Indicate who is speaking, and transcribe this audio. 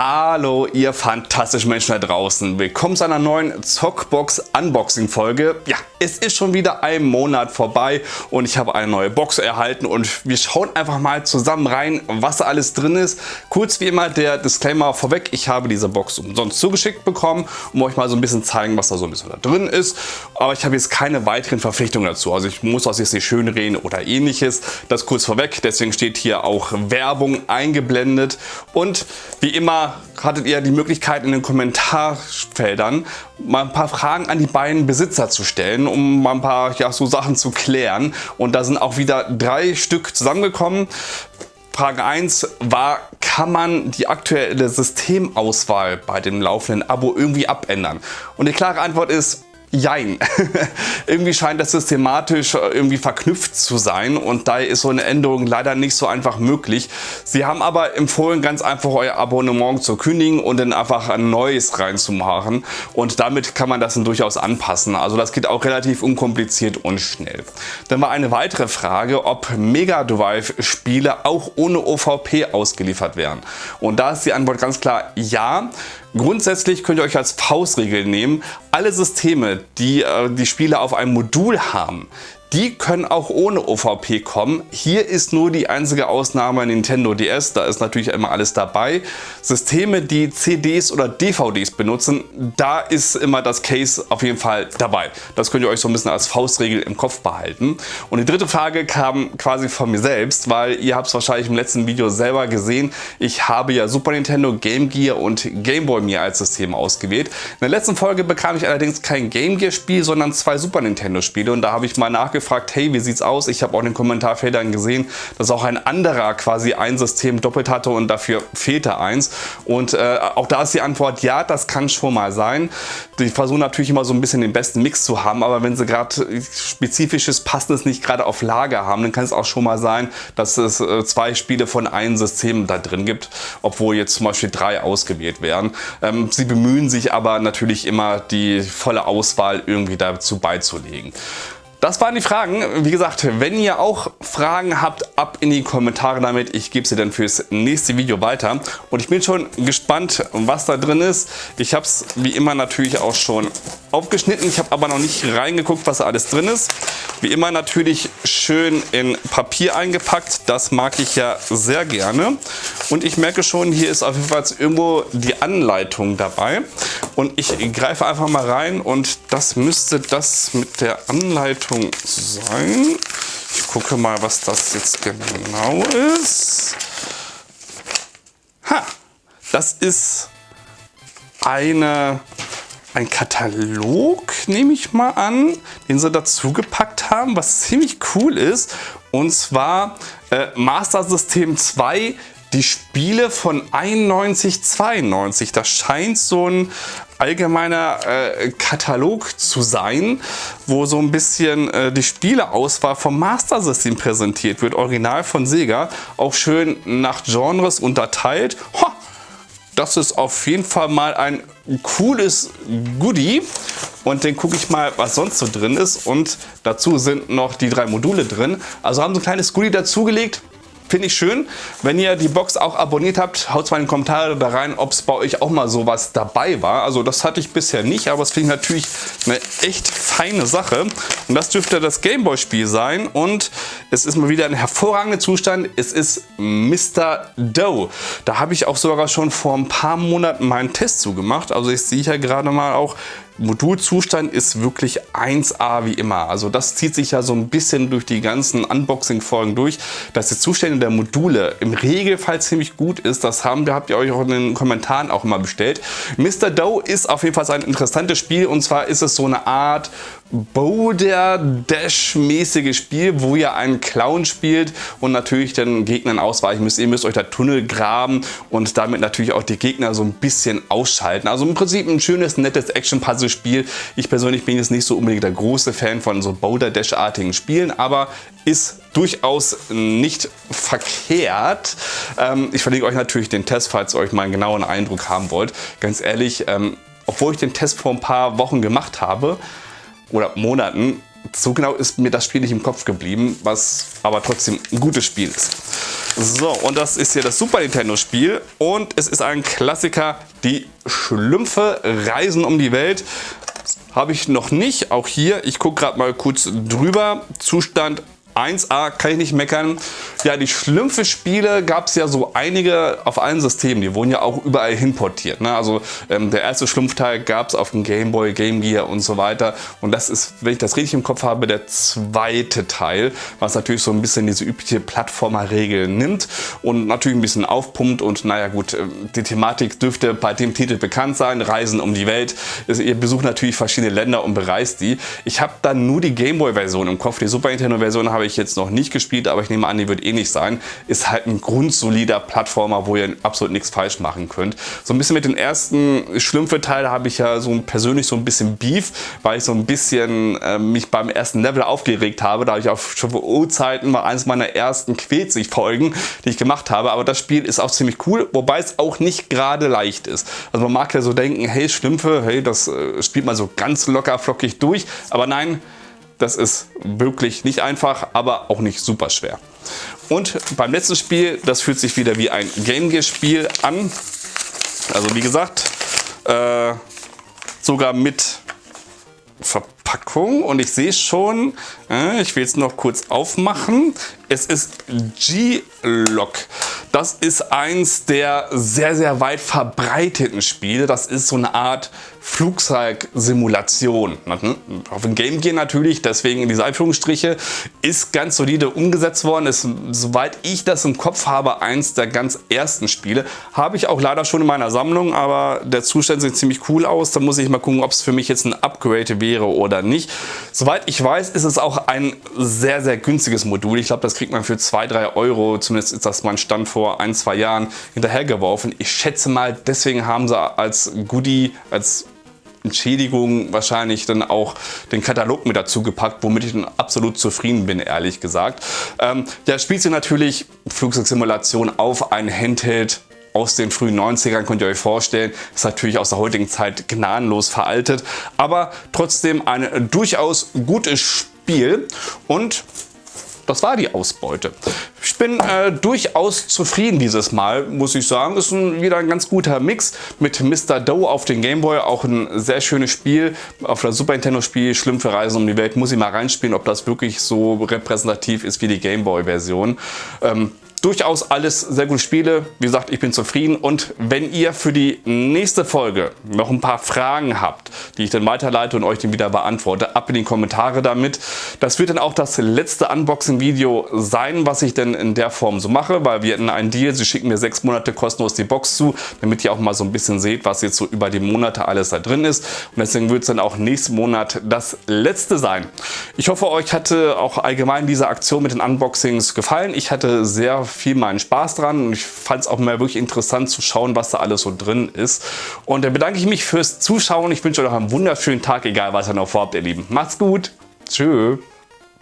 Speaker 1: Hallo ihr fantastischen Menschen da draußen. Willkommen zu einer neuen Zockbox Unboxing Folge. Ja, es ist schon wieder ein Monat vorbei und ich habe eine neue Box erhalten und wir schauen einfach mal zusammen rein, was da alles drin ist. Kurz wie immer der Disclaimer vorweg, ich habe diese Box umsonst zugeschickt bekommen, um euch mal so ein bisschen zeigen, was da so ein bisschen da drin ist. Aber ich habe jetzt keine weiteren Verpflichtungen dazu. Also ich muss das jetzt nicht schön reden oder ähnliches. Das kurz vorweg, deswegen steht hier auch Werbung eingeblendet. Und wie immer hattet ihr die Möglichkeit in den Kommentarfeldern mal ein paar Fragen an die beiden Besitzer zu stellen, um mal ein paar ja, so Sachen zu klären. Und da sind auch wieder drei Stück zusammengekommen. Frage 1 war, kann man die aktuelle Systemauswahl bei dem laufenden Abo irgendwie abändern? Und die klare Antwort ist, Jein. irgendwie scheint das systematisch äh, irgendwie verknüpft zu sein und daher ist so eine Änderung leider nicht so einfach möglich. Sie haben aber empfohlen, ganz einfach euer Abonnement zu kündigen und dann einfach ein neues reinzumachen und damit kann man das dann durchaus anpassen. Also das geht auch relativ unkompliziert und schnell. Dann war eine weitere Frage, ob Mega Drive Spiele auch ohne OVP ausgeliefert werden. Und da ist die Antwort ganz klar ja. Grundsätzlich könnt ihr euch als Faustregel nehmen, alle Systeme, die äh, die Spiele auf einem Modul haben, die können auch ohne OVP kommen. Hier ist nur die einzige Ausnahme Nintendo DS, da ist natürlich immer alles dabei. Systeme, die CDs oder DVDs benutzen, da ist immer das Case auf jeden Fall dabei. Das könnt ihr euch so ein bisschen als Faustregel im Kopf behalten. Und die dritte Frage kam quasi von mir selbst, weil ihr habt es wahrscheinlich im letzten Video selber gesehen. Ich habe ja Super Nintendo, Game Gear und Game Boy mir als System ausgewählt. In der letzten Folge bekam ich allerdings kein Game Gear Spiel, sondern zwei Super Nintendo Spiele und da habe ich mal nachgefragt, gefragt, hey, wie sieht's aus? Ich habe auch in den Kommentarfeldern gesehen, dass auch ein anderer quasi ein System doppelt hatte und dafür fehlte eins. Und äh, auch da ist die Antwort, ja, das kann schon mal sein. Die versuchen natürlich immer so ein bisschen den besten Mix zu haben, aber wenn sie gerade spezifisches, passendes nicht gerade auf Lager haben, dann kann es auch schon mal sein, dass es äh, zwei Spiele von einem System da drin gibt, obwohl jetzt zum Beispiel drei ausgewählt werden. Ähm, sie bemühen sich aber natürlich immer die volle Auswahl irgendwie dazu beizulegen. Das waren die Fragen. Wie gesagt, wenn ihr auch Fragen habt, ab in die Kommentare damit. Ich gebe sie dann fürs nächste Video weiter. Und ich bin schon gespannt, was da drin ist. Ich habe es wie immer natürlich auch schon aufgeschnitten. Ich habe aber noch nicht reingeguckt, was alles drin ist. Wie immer natürlich schön in Papier eingepackt. Das mag ich ja sehr gerne. Und ich merke schon, hier ist auf jeden Fall irgendwo die Anleitung dabei. Und ich greife einfach mal rein und das müsste das mit der Anleitung sein. Ich gucke mal, was das jetzt genau ist. Ha, das ist eine, ein Katalog, nehme ich mal an, den sie dazu gepackt haben, was ziemlich cool ist. Und zwar äh, Master System 2 die Spiele von 91, 92. Das scheint so ein allgemeiner äh, Katalog zu sein, wo so ein bisschen äh, die Spieleauswahl vom Master System präsentiert wird. Original von Sega, auch schön nach Genres unterteilt. Ho, das ist auf jeden Fall mal ein cooles Goodie. Und dann gucke ich mal, was sonst so drin ist. Und dazu sind noch die drei Module drin. Also haben so ein kleines Goodie dazugelegt. Finde ich schön. Wenn ihr die Box auch abonniert habt, haut mal in die Kommentare da rein, ob es bei euch auch mal sowas dabei war. Also das hatte ich bisher nicht, aber es finde ich natürlich eine echt feine Sache. Und das dürfte das Gameboy Spiel sein und es ist mal wieder ein hervorragender Zustand. Es ist Mr. Doe. Da habe ich auch sogar schon vor ein paar Monaten meinen Test zugemacht. Also ich sehe hier gerade mal auch, Modulzustand ist wirklich 1A wie immer. Also das zieht sich ja so ein bisschen durch die ganzen Unboxing-Folgen durch, dass die Zustände der Module im Regelfall ziemlich gut ist. Das haben wir, habt ihr euch auch in den Kommentaren auch immer bestellt. Mr. Doe ist auf jeden Fall ein interessantes Spiel und zwar ist es so eine Art Boulder Dash mäßiges Spiel, wo ihr einen Clown spielt und natürlich den Gegnern ausweichen müsst. Ihr müsst euch da Tunnel graben und damit natürlich auch die Gegner so ein bisschen ausschalten. Also im Prinzip ein schönes, nettes Action-Puzzle-Spiel. Ich persönlich bin jetzt nicht so unbedingt der große Fan von so Boulder Dash-artigen Spielen, aber ist durchaus nicht verkehrt. Ähm, ich verlinke euch natürlich den Test, falls ihr euch mal einen genauen Eindruck haben wollt. Ganz ehrlich, ähm, obwohl ich den Test vor ein paar Wochen gemacht habe, oder Monaten so genau ist mir das Spiel nicht im Kopf geblieben, was aber trotzdem ein gutes Spiel ist. So, und das ist hier das Super Nintendo Spiel und es ist ein Klassiker, die Schlümpfe reisen um die Welt. Habe ich noch nicht, auch hier, ich gucke gerade mal kurz drüber, Zustand 1A, kann ich nicht meckern. Ja, die Schlümpfe-Spiele gab es ja so einige auf allen Systemen. Die wurden ja auch überall hinportiert. Ne? Also ähm, der erste Schlumpfteil gab es auf dem Game Boy, Game Gear und so weiter. Und das ist, wenn ich das richtig im Kopf habe, der zweite Teil, was natürlich so ein bisschen diese übliche Plattformer-Regel nimmt und natürlich ein bisschen aufpumpt. Und naja gut, äh, die Thematik dürfte bei dem Titel bekannt sein. Reisen um die Welt. Ihr besucht natürlich verschiedene Länder und bereist die. Ich habe dann nur die Game Boy-Version im Kopf. Die Super Nintendo-Version habe ich jetzt noch nicht gespielt, aber ich nehme an, die wird ähnlich sein. Ist halt ein grundsolider Plattformer, wo ihr absolut nichts falsch machen könnt. So ein bisschen mit den ersten Schlümpfe-Teil habe ich ja so persönlich so ein bisschen Beef, weil ich so ein bisschen äh, mich beim ersten Level aufgeregt habe. Da habe ich auf Show-O-Zeiten mal eines meiner ersten Quetzig-Folgen, die ich gemacht habe. Aber das Spiel ist auch ziemlich cool, wobei es auch nicht gerade leicht ist. Also man mag ja so denken, hey Schlümpfe, hey, das äh, spielt man so ganz locker flockig durch. Aber nein, das ist wirklich nicht einfach, aber auch nicht super schwer. Und beim letzten Spiel, das fühlt sich wieder wie ein Game Gear Spiel an. Also wie gesagt, äh, sogar mit Verpackung und ich sehe schon, äh, ich will es noch kurz aufmachen. Es ist G-Lock. Das ist eins der sehr, sehr weit verbreiteten Spiele. Das ist so eine Art Flugzeugsimulation. Auf dem Game Gear natürlich, deswegen diese Einführungsstriche, ist ganz solide umgesetzt worden. Ist, soweit ich das im Kopf habe, eins der ganz ersten Spiele. Habe ich auch leider schon in meiner Sammlung, aber der Zustand sieht ziemlich cool aus. Da muss ich mal gucken, ob es für mich jetzt ein Upgrade wäre oder nicht. Soweit ich weiß, ist es auch ein sehr, sehr günstiges Modul. Ich glaube, das kriegt man für 2-3 Euro, zumindest ist das mein Stand vor ein, zwei Jahren, hinterhergeworfen. Ich schätze mal, deswegen haben sie als Goodie, als Entschädigung wahrscheinlich dann auch den Katalog mit dazu gepackt, womit ich dann absolut zufrieden bin, ehrlich gesagt. Ähm, der spielt sich natürlich Flugzeugsimulation auf ein Handheld aus den frühen 90ern, könnt ihr euch vorstellen, ist natürlich aus der heutigen Zeit gnadenlos veraltet, aber trotzdem ein durchaus gutes Spiel und das war die Ausbeute. Ich bin äh, durchaus zufrieden dieses Mal, muss ich sagen. Ist ein, wieder ein ganz guter Mix mit Mr. Doe auf den Gameboy. Auch ein sehr schönes Spiel. Auf der Super Nintendo Spiel Schlümpfe Reisen um die Welt. Muss ich mal reinspielen, ob das wirklich so repräsentativ ist wie die Gameboy Version. Ähm, durchaus alles sehr gute Spiele. Wie gesagt, ich bin zufrieden und wenn ihr für die nächste Folge noch ein paar Fragen habt, die ich dann weiterleite und euch dann wieder beantworte, ab in die Kommentare damit. Das wird dann auch das letzte Unboxing-Video sein, was ich denn in der Form so mache, weil wir hatten einen Deal, sie schicken mir sechs Monate kostenlos die Box zu, damit ihr auch mal so ein bisschen seht, was jetzt so über die Monate alles da drin ist. Und deswegen wird es dann auch nächsten Monat das letzte sein. Ich hoffe, euch hatte auch allgemein diese Aktion mit den Unboxings gefallen. Ich hatte sehr viel meinen Spaß dran und ich fand es auch mal wirklich interessant zu schauen, was da alles so drin ist. Und dann bedanke ich mich fürs Zuschauen. Ich wünsche euch noch einen wunderschönen Tag, egal was ihr noch vorhabt, ihr Lieben. Macht's gut. Tschüss.